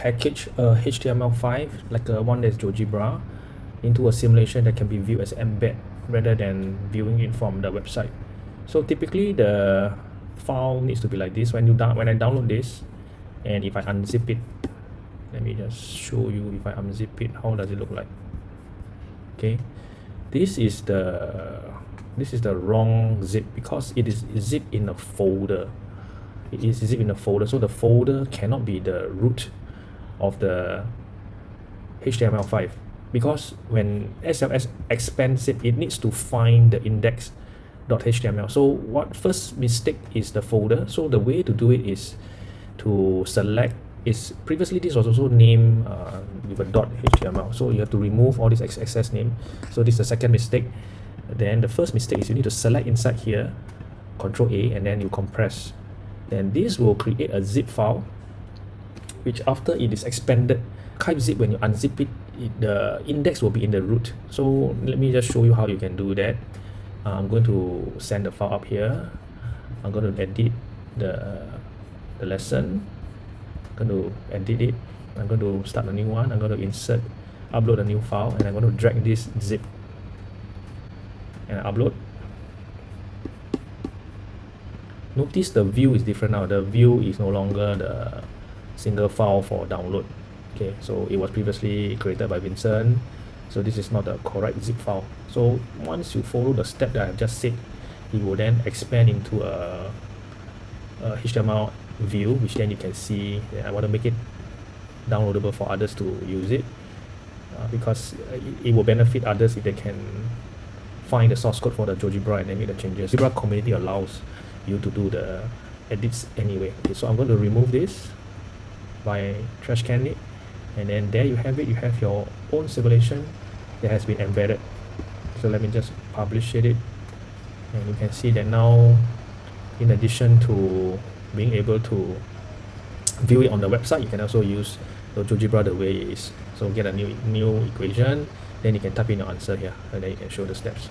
package a HTML5 like a one that's GeoGebra into a simulation that can be viewed as embed rather than viewing it from the website. So typically the file needs to be like this. When you down when I download this and if I unzip it let me just show you if I unzip it how does it look like? Okay. This is the this is the wrong zip because it is zip in a folder. It is zip in a folder. So the folder cannot be the root of the HTML5 because when SLS expands it it needs to find the index.html so what first mistake is the folder? So the way to do it is to select is previously this was also named uh, with a dot html so you have to remove all this excess name. So this is the second mistake. Then the first mistake is you need to select inside here control a and then you compress. Then this will create a zip file which after it is expanded type zip when you unzip it, it the index will be in the root. So let me just show you how you can do that. Uh, I'm going to send the file up here. I'm going to edit the the lesson. I'm going to edit it. I'm going to start a new one. I'm going to insert upload a new file and I'm going to drag this zip and upload. Notice the view is different now. The view is no longer the single file for download. Okay so it was previously created by Vincent. So this is not the correct zip file. So once you follow the step that I've just said it will then expand into a, a HTML view which then you can see I want to make it downloadable for others to use it. Uh, because it, it will benefit others if they can find the source code for the GeoGebra and then make the changes. GeoGebra community allows you to do the edits anyway. Okay, so I'm going to remove this by trash can it and then there you have it. You have your own simulation that has been embedded. So let me just publish it and you can see that now in addition to being able to view it on the website you can also use the GeoGebra the way it is so get a new new equation then you can type in your answer here and then you can show the steps